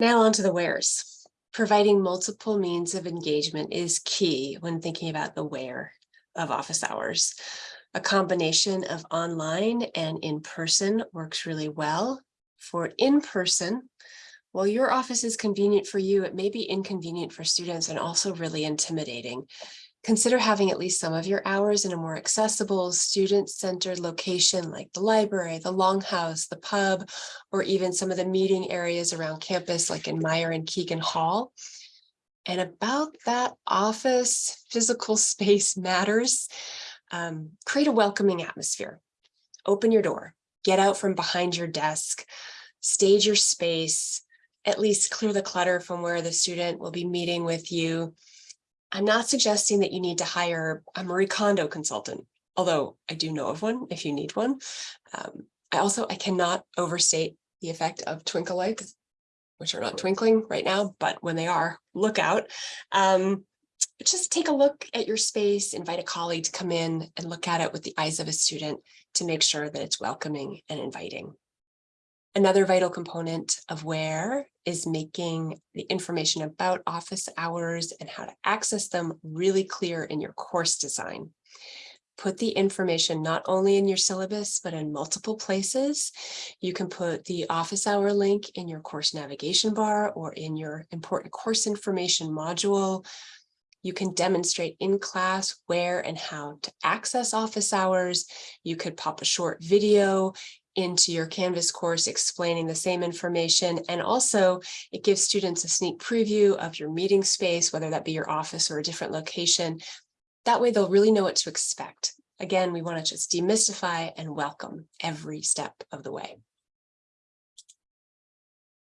Now on to the wheres. Providing multiple means of engagement is key when thinking about the where of office hours. A combination of online and in-person works really well. For in-person, while your office is convenient for you, it may be inconvenient for students and also really intimidating. Consider having at least some of your hours in a more accessible student-centered location like the library, the longhouse, the pub, or even some of the meeting areas around campus like in Meyer and Keegan Hall. And about that office, physical space matters. Um, create a welcoming atmosphere. Open your door, get out from behind your desk, stage your space, at least clear the clutter from where the student will be meeting with you I'm not suggesting that you need to hire a Marie Kondo consultant, although I do know of one if you need one. Um, I also, I cannot overstate the effect of twinkle lights, which are not twinkling right now, but when they are, look out. Um, just take a look at your space, invite a colleague to come in and look at it with the eyes of a student to make sure that it's welcoming and inviting. Another vital component of where is making the information about office hours and how to access them really clear in your course design. Put the information not only in your syllabus, but in multiple places. You can put the office hour link in your course navigation bar or in your important course information module. You can demonstrate in class where and how to access office hours. You could pop a short video into your Canvas course explaining the same information. And also it gives students a sneak preview of your meeting space, whether that be your office or a different location. That way they'll really know what to expect. Again, we want to just demystify and welcome every step of the way.